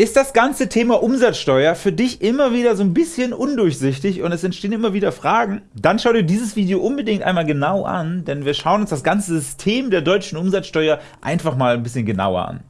Ist das ganze Thema Umsatzsteuer für dich immer wieder so ein bisschen undurchsichtig und es entstehen immer wieder Fragen? Dann schau dir dieses Video unbedingt einmal genau an, denn wir schauen uns das ganze System der deutschen Umsatzsteuer einfach mal ein bisschen genauer an.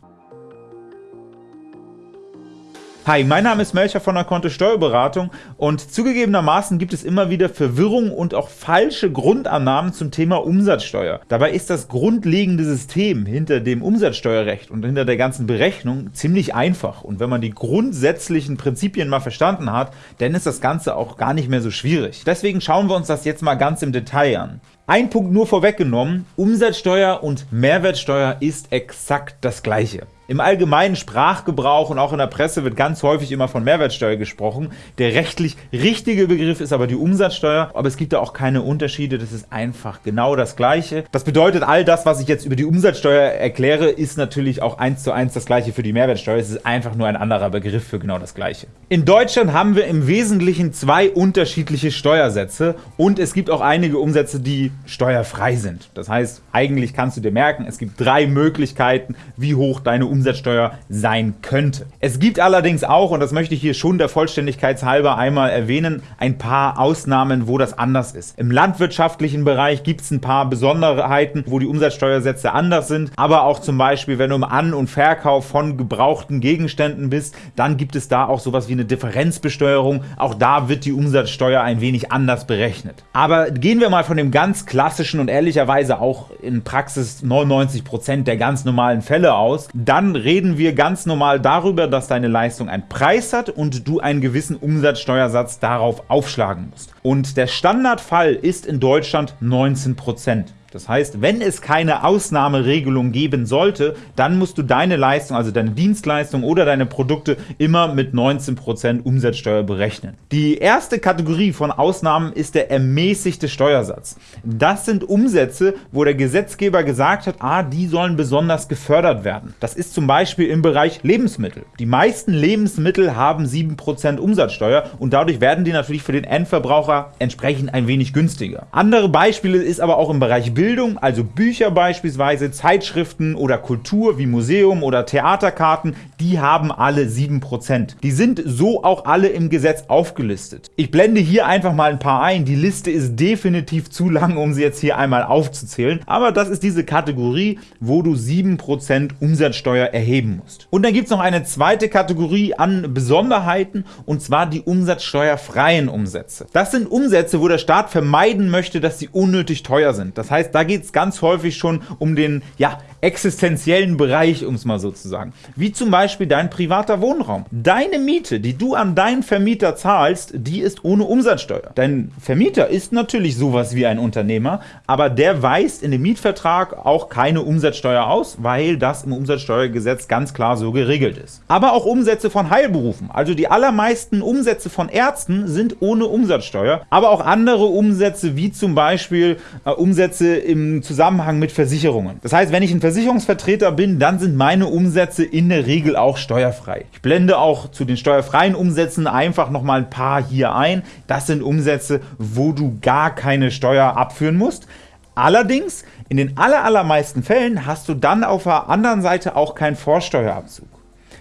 Hi, mein Name ist Melcher von der Kontto Steuerberatung und zugegebenermaßen gibt es immer wieder Verwirrung und auch falsche Grundannahmen zum Thema Umsatzsteuer. Dabei ist das grundlegende System hinter dem Umsatzsteuerrecht und hinter der ganzen Berechnung ziemlich einfach und wenn man die grundsätzlichen Prinzipien mal verstanden hat, dann ist das Ganze auch gar nicht mehr so schwierig. Deswegen schauen wir uns das jetzt mal ganz im Detail an. Ein Punkt nur vorweggenommen, Umsatzsteuer und Mehrwertsteuer ist exakt das gleiche. Im allgemeinen Sprachgebrauch und auch in der Presse wird ganz häufig immer von Mehrwertsteuer gesprochen. Der rechtlich richtige Begriff ist aber die Umsatzsteuer, aber es gibt da auch keine Unterschiede, das ist einfach genau das Gleiche. Das bedeutet, all das, was ich jetzt über die Umsatzsteuer erkläre, ist natürlich auch eins zu eins das Gleiche für die Mehrwertsteuer. Es ist einfach nur ein anderer Begriff für genau das Gleiche. In Deutschland haben wir im Wesentlichen zwei unterschiedliche Steuersätze und es gibt auch einige Umsätze, die steuerfrei sind. Das heißt, eigentlich kannst du dir merken, es gibt drei Möglichkeiten, wie hoch deine Umsatzsteuer Umsatzsteuer sein könnte. Es gibt allerdings auch, und das möchte ich hier schon der Vollständigkeit halber einmal erwähnen, ein paar Ausnahmen, wo das anders ist. Im landwirtschaftlichen Bereich gibt es ein paar Besonderheiten, wo die Umsatzsteuersätze anders sind, aber auch zum Beispiel, wenn du im An- und Verkauf von gebrauchten Gegenständen bist, dann gibt es da auch sowas wie eine Differenzbesteuerung. Auch da wird die Umsatzsteuer ein wenig anders berechnet. Aber gehen wir mal von dem ganz klassischen und ehrlicherweise auch in Praxis 99% der ganz normalen Fälle aus, dann reden wir ganz normal darüber, dass deine Leistung einen Preis hat und du einen gewissen Umsatzsteuersatz darauf aufschlagen musst. Und der Standardfall ist in Deutschland 19%. Das heißt, wenn es keine Ausnahmeregelung geben sollte, dann musst du deine Leistung, also deine Dienstleistung oder deine Produkte immer mit 19% Umsatzsteuer berechnen. Die erste Kategorie von Ausnahmen ist der ermäßigte Steuersatz. Das sind Umsätze, wo der Gesetzgeber gesagt hat, ah, die sollen besonders gefördert werden. Das ist zum Beispiel im Bereich Lebensmittel. Die meisten Lebensmittel haben 7% Umsatzsteuer und dadurch werden die natürlich für den Endverbraucher entsprechend ein wenig günstiger. Andere Beispiele ist aber auch im Bereich Bildung, also Bücher beispielsweise, Zeitschriften oder Kultur wie Museum oder Theaterkarten, die haben alle 7%. Die sind so auch alle im Gesetz aufgelistet. Ich blende hier einfach mal ein paar ein, die Liste ist definitiv zu lang, um sie jetzt hier einmal aufzuzählen, aber das ist diese Kategorie, wo du 7% Umsatzsteuer erheben musst. Und dann gibt es noch eine zweite Kategorie an Besonderheiten, und zwar die umsatzsteuerfreien Umsätze. Das sind Umsätze, wo der Staat vermeiden möchte, dass sie unnötig teuer sind. Das heißt, da geht es ganz häufig schon um den ja, existenziellen Bereich, um es mal so zu sagen. Wie zum Beispiel dein privater Wohnraum. Deine Miete, die du an deinen Vermieter zahlst, die ist ohne Umsatzsteuer. Dein Vermieter ist natürlich sowas wie ein Unternehmer, aber der weist in dem Mietvertrag auch keine Umsatzsteuer aus, weil das im Umsatzsteuergesetz ganz klar so geregelt ist. Aber auch Umsätze von Heilberufen, also die allermeisten Umsätze von Ärzten sind ohne Umsatzsteuer, aber auch andere Umsätze wie zum Beispiel äh, Umsätze im Zusammenhang mit Versicherungen. Das heißt, wenn ich ein Versicherungsvertreter bin, dann sind meine Umsätze in der Regel auch steuerfrei. Ich blende auch zu den steuerfreien Umsätzen einfach noch mal ein paar hier ein. Das sind Umsätze, wo du gar keine Steuer abführen musst. Allerdings, in den allermeisten Fällen hast du dann auf der anderen Seite auch keinen Vorsteuerabzug.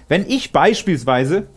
Wenn ich beispielsweise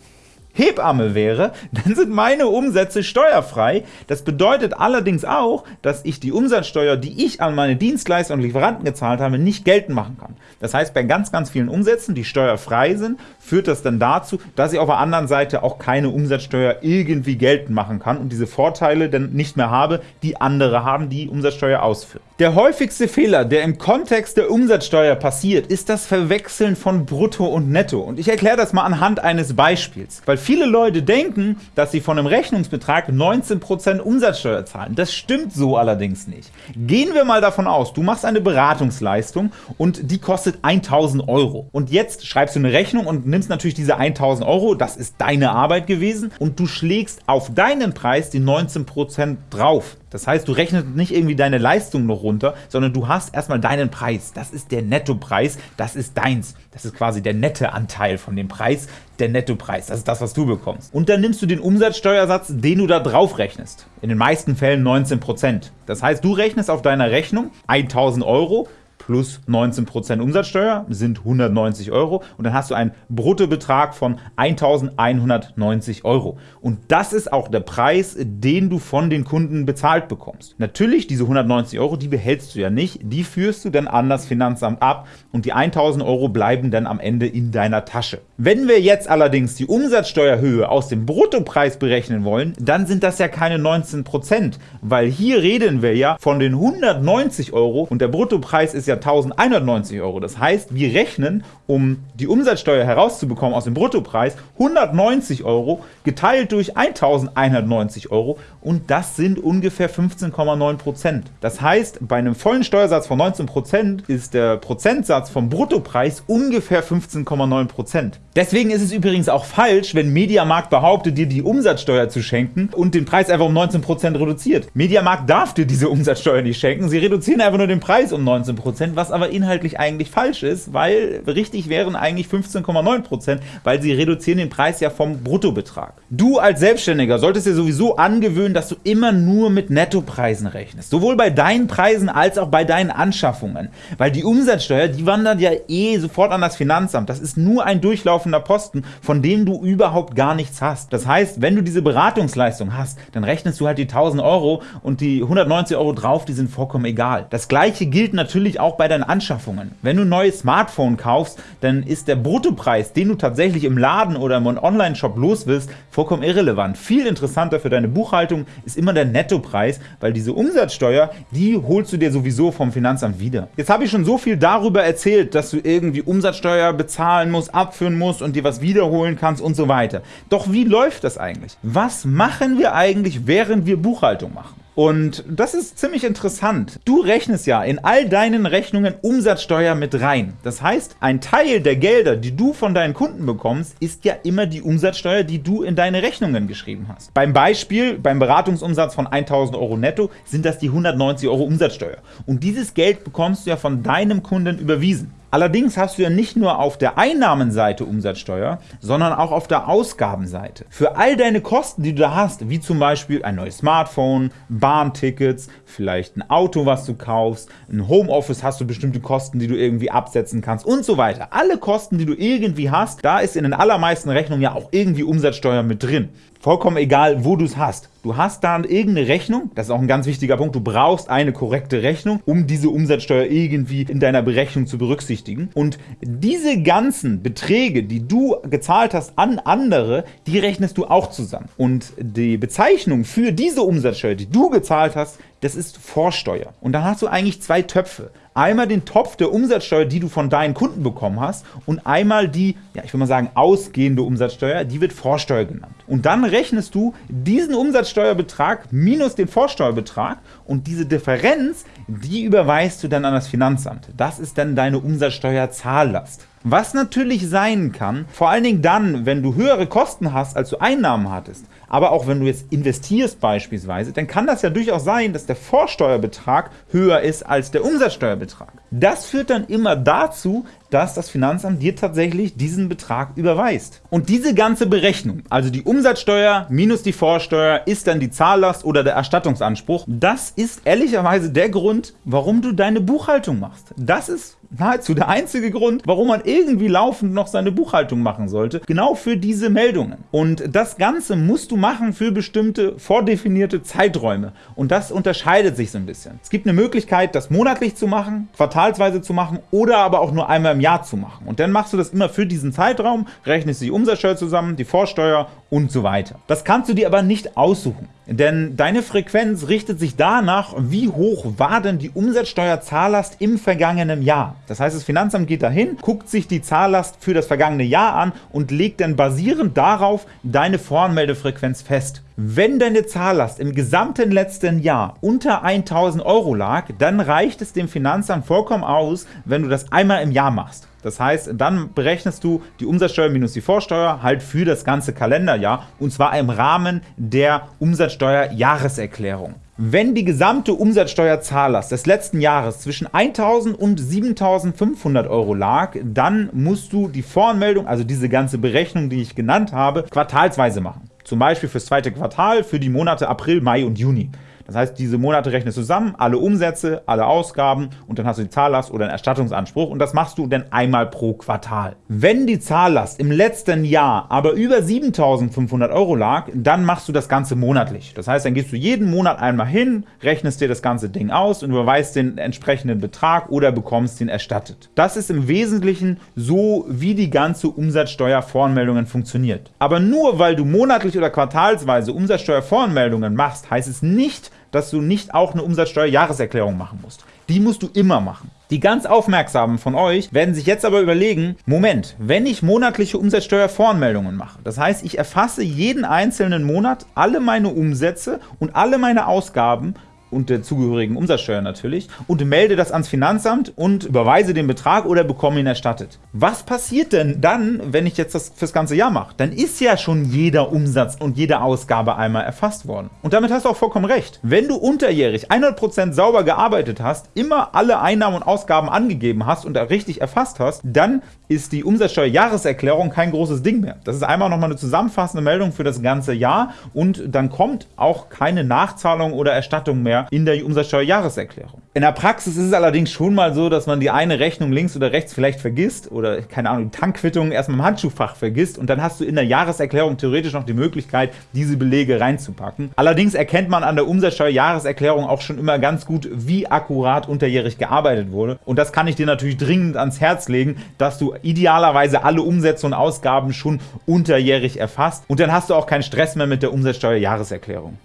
Hebamme wäre, dann sind meine Umsätze steuerfrei. Das bedeutet allerdings auch, dass ich die Umsatzsteuer, die ich an meine Dienstleister und Lieferanten gezahlt habe, nicht geltend machen kann. Das heißt, bei ganz, ganz vielen Umsätzen, die steuerfrei sind, führt das dann dazu, dass ich auf der anderen Seite auch keine Umsatzsteuer irgendwie geltend machen kann und diese Vorteile dann nicht mehr habe, die andere haben, die Umsatzsteuer ausführen. Der häufigste Fehler, der im Kontext der Umsatzsteuer passiert, ist das Verwechseln von Brutto und Netto. Und ich erkläre das mal anhand eines Beispiels, weil viele Leute denken, dass sie von einem Rechnungsbetrag 19% Umsatzsteuer zahlen. Das stimmt so allerdings nicht. Gehen wir mal davon aus, du machst eine Beratungsleistung und die kostet 1000 Euro. Und jetzt schreibst du eine Rechnung und nimmst natürlich diese 1000 Euro, das ist deine Arbeit gewesen, und du schlägst auf deinen Preis die 19% drauf. Das heißt, du rechnest nicht irgendwie deine Leistung noch runter, sondern du hast erstmal deinen Preis. Das ist der Nettopreis, das ist deins. Das ist quasi der nette Anteil von dem Preis, der Nettopreis. Das ist das, was du bekommst. Und dann nimmst du den Umsatzsteuersatz, den du da drauf rechnest. In den meisten Fällen 19%. Das heißt, du rechnest auf deiner Rechnung 1000 Euro plus 19% Umsatzsteuer sind 190 Euro und dann hast du einen Bruttobetrag von 1.190 Euro. Und das ist auch der Preis, den du von den Kunden bezahlt bekommst. Natürlich, diese 190 Euro, die behältst du ja nicht, die führst du dann an das Finanzamt ab und die 1.000 Euro bleiben dann am Ende in deiner Tasche. Wenn wir jetzt allerdings die Umsatzsteuerhöhe aus dem Bruttopreis berechnen wollen, dann sind das ja keine 19%, weil hier reden wir ja von den 190 Euro und der Bruttopreis ist ja 1190 Euro. Das heißt, wir rechnen, um die Umsatzsteuer herauszubekommen aus dem Bruttopreis, 190 Euro geteilt durch 1190 Euro und das sind ungefähr 15,9%. Das heißt, bei einem vollen Steuersatz von 19% ist der Prozentsatz vom Bruttopreis ungefähr 15,9%. Deswegen ist es übrigens auch falsch, wenn Mediamarkt behauptet, dir die Umsatzsteuer zu schenken und den Preis einfach um 19% reduziert. Mediamarkt darf dir diese Umsatzsteuer nicht schenken, sie reduzieren einfach nur den Preis um 19%, was aber inhaltlich eigentlich falsch ist, weil richtig wären eigentlich 15,9%, weil sie reduzieren den Preis ja vom Bruttobetrag. Du als Selbstständiger solltest dir sowieso angewöhnen, dass du immer nur mit Nettopreisen rechnest, sowohl bei deinen Preisen als auch bei deinen Anschaffungen, weil die Umsatzsteuer, die wandert ja eh sofort an das Finanzamt. Das ist nur ein durchlaufender Posten, von dem du überhaupt gar nichts hast. Das heißt, wenn du diese Beratungsleistung hast, dann rechnest du halt die 1000 Euro und die 190 Euro drauf, die sind vollkommen egal. Das gleiche gilt natürlich auch bei deinen Anschaffungen. Wenn du ein neues Smartphone kaufst, dann ist der Bruttopreis, den du tatsächlich im Laden oder im Online-Shop los willst, vollkommen irrelevant. Viel interessanter für deine Buchhaltung ist immer der Nettopreis, weil diese Umsatzsteuer, die holst du dir sowieso vom Finanzamt wieder. Jetzt habe ich schon so viel darüber erzählt, dass du irgendwie Umsatzsteuer bezahlen musst, abführen musst und dir was wiederholen kannst und so weiter. Doch wie läuft das eigentlich? Was machen wir eigentlich, während wir Buchhaltung machen? Und das ist ziemlich interessant. Du rechnest ja in all deinen Rechnungen Umsatzsteuer mit rein. Das heißt, ein Teil der Gelder, die du von deinen Kunden bekommst, ist ja immer die Umsatzsteuer, die du in deine Rechnungen geschrieben hast. Beim Beispiel, beim Beratungsumsatz von 1000 Euro netto, sind das die 190 Euro Umsatzsteuer. Und dieses Geld bekommst du ja von deinem Kunden überwiesen. Allerdings hast du ja nicht nur auf der Einnahmenseite Umsatzsteuer, sondern auch auf der Ausgabenseite. Für all deine Kosten, die du da hast, wie zum Beispiel ein neues Smartphone, Bahntickets, vielleicht ein Auto, was du kaufst, ein Homeoffice hast du bestimmte Kosten, die du irgendwie absetzen kannst und so weiter. Alle Kosten, die du irgendwie hast, da ist in den allermeisten Rechnungen ja auch irgendwie Umsatzsteuer mit drin vollkommen egal, wo du es hast. Du hast dann irgendeine Rechnung, das ist auch ein ganz wichtiger Punkt, du brauchst eine korrekte Rechnung, um diese Umsatzsteuer irgendwie in deiner Berechnung zu berücksichtigen. Und diese ganzen Beträge, die du gezahlt hast an andere, die rechnest du auch zusammen. Und die Bezeichnung für diese Umsatzsteuer, die du gezahlt hast, das ist Vorsteuer. Und dann hast du eigentlich zwei Töpfe einmal den Topf der Umsatzsteuer, die du von deinen Kunden bekommen hast und einmal die, ja ich will mal sagen, ausgehende Umsatzsteuer, die wird Vorsteuer genannt. Und dann rechnest du diesen Umsatzsteuerbetrag minus den Vorsteuerbetrag und diese Differenz, die überweist du dann an das Finanzamt. Das ist dann deine Umsatzsteuerzahllast. Was natürlich sein kann, vor allen Dingen dann, wenn du höhere Kosten hast, als du Einnahmen hattest, aber auch wenn du jetzt investierst beispielsweise, dann kann das ja durchaus sein, dass der Vorsteuerbetrag höher ist als der Umsatzsteuerbetrag. Das führt dann immer dazu, dass das Finanzamt dir tatsächlich diesen Betrag überweist. Und diese ganze Berechnung, also die Umsatzsteuer minus die Vorsteuer, ist dann die Zahllast oder der Erstattungsanspruch. Das ist ehrlicherweise der Grund, warum du deine Buchhaltung machst. Das ist nahezu der einzige Grund, warum man irgendwie laufend noch seine Buchhaltung machen sollte, genau für diese Meldungen. Und das Ganze musst du machen für bestimmte vordefinierte Zeiträume. Und das unterscheidet sich so ein bisschen. Es gibt eine Möglichkeit, das monatlich zu machen, quartalsweise zu machen oder aber auch nur einmal im Jahr zu machen. Und dann machst du das immer für diesen Zeitraum, rechnest die Umsatzsteuer zusammen, die Vorsteuer und so weiter. Das kannst du dir aber nicht aussuchen, denn deine Frequenz richtet sich danach, wie hoch war denn die Umsatzsteuerzahllast im vergangenen Jahr. Das heißt, das Finanzamt geht dahin, guckt sich die Zahllast für das vergangene Jahr an und legt dann basierend darauf deine Voranmeldefrequenz fest. Wenn deine Zahllast im gesamten letzten Jahr unter 1000 Euro lag, dann reicht es dem Finanzamt vollkommen aus, wenn du das einmal im Jahr machst. Das heißt, dann berechnest du die Umsatzsteuer minus die Vorsteuer halt für das ganze Kalenderjahr und zwar im Rahmen der Umsatzsteuer-Jahreserklärung. Wenn die gesamte Umsatzsteuerzahllast des letzten Jahres zwischen 1.000 und 7.500 Euro lag, dann musst du die Voranmeldung, also diese ganze Berechnung, die ich genannt habe, quartalsweise machen. Zum Beispiel fürs zweite Quartal für die Monate April, Mai und Juni. Das heißt, diese Monate rechnest du zusammen, alle Umsätze, alle Ausgaben und dann hast du die Zahllast oder einen Erstattungsanspruch und das machst du dann einmal pro Quartal. Wenn die Zahllast im letzten Jahr aber über 7.500 Euro lag, dann machst du das Ganze monatlich. Das heißt, dann gehst du jeden Monat einmal hin, rechnest dir das ganze Ding aus und überweist den entsprechenden Betrag oder bekommst ihn erstattet. Das ist im Wesentlichen so, wie die ganze Umsatzsteuervoranmeldungen funktioniert. Aber nur weil du monatlich oder quartalsweise Umsatzsteuervoranmeldungen machst, heißt es nicht, dass du nicht auch eine Umsatzsteuerjahreserklärung machen musst. Die musst du immer machen. Die ganz Aufmerksamen von euch werden sich jetzt aber überlegen, Moment, wenn ich monatliche Umsatzsteuervoranmeldungen mache, das heißt, ich erfasse jeden einzelnen Monat alle meine Umsätze und alle meine Ausgaben und der zugehörigen Umsatzsteuer natürlich und melde das ans Finanzamt und überweise den Betrag oder bekomme ihn erstattet. Was passiert denn dann, wenn ich jetzt das fürs ganze Jahr mache? Dann ist ja schon jeder Umsatz und jede Ausgabe einmal erfasst worden. Und damit hast du auch vollkommen recht. Wenn du unterjährig 100% sauber gearbeitet hast, immer alle Einnahmen und Ausgaben angegeben hast und richtig erfasst hast, dann ist die Umsatzsteuerjahreserklärung kein großes Ding mehr. Das ist einmal nochmal eine zusammenfassende Meldung für das ganze Jahr und dann kommt auch keine Nachzahlung oder Erstattung mehr in der Umsatzsteuerjahreserklärung. In der Praxis ist es allerdings schon mal so, dass man die eine Rechnung links oder rechts vielleicht vergisst oder, keine Ahnung, die Tankquittung erstmal im Handschuhfach vergisst und dann hast du in der Jahreserklärung theoretisch noch die Möglichkeit, diese Belege reinzupacken. Allerdings erkennt man an der Umsatzsteuerjahreserklärung auch schon immer ganz gut, wie akkurat unterjährig gearbeitet wurde und das kann ich dir natürlich dringend ans Herz legen, dass du idealerweise alle Umsätze und Ausgaben schon unterjährig erfasst und dann hast du auch keinen Stress mehr mit der Umsatzsteuerjahreserklärung.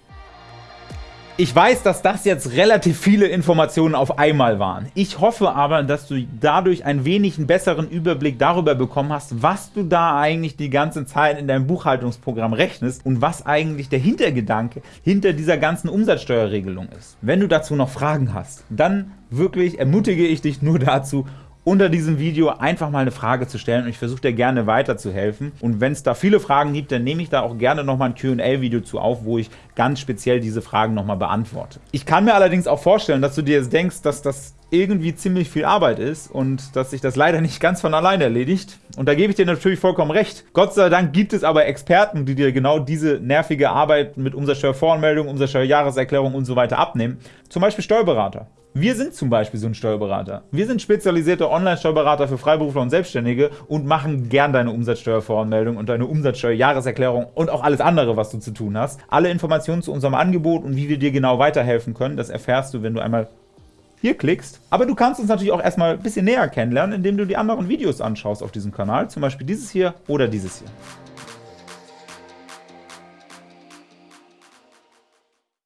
Ich weiß, dass das jetzt relativ viele Informationen auf einmal waren. Ich hoffe aber, dass du dadurch ein wenig einen besseren Überblick darüber bekommen hast, was du da eigentlich die ganze Zeit in deinem Buchhaltungsprogramm rechnest und was eigentlich der Hintergedanke hinter dieser ganzen Umsatzsteuerregelung ist. Wenn du dazu noch Fragen hast, dann wirklich ermutige ich dich nur dazu, unter diesem Video einfach mal eine Frage zu stellen und ich versuche dir gerne weiterzuhelfen. Und wenn es da viele Fragen gibt, dann nehme ich da auch gerne nochmal ein Q&A-Video zu auf, wo ich ganz speziell diese Fragen nochmal beantworte. Ich kann mir allerdings auch vorstellen, dass du dir jetzt denkst, dass das irgendwie ziemlich viel Arbeit ist und dass sich das leider nicht ganz von alleine erledigt. Und da gebe ich dir natürlich vollkommen recht. Gott sei Dank gibt es aber Experten, die dir genau diese nervige Arbeit mit Umsatzsteuervoranmeldung, Umsatzsteuerjahreserklärung und so weiter abnehmen. Zum Beispiel Steuerberater. Wir sind zum Beispiel so ein Steuerberater. Wir sind spezialisierte Online-Steuerberater für Freiberufler und Selbstständige und machen gern deine Umsatzsteuervoranmeldung und deine Umsatzsteuerjahreserklärung und auch alles andere, was du zu tun hast. Alle Informationen zu unserem Angebot und wie wir dir genau weiterhelfen können, das erfährst du, wenn du einmal hier klickst. Aber du kannst uns natürlich auch erstmal ein bisschen näher kennenlernen, indem du die anderen Videos anschaust auf diesem Kanal, zum Beispiel dieses hier oder dieses hier.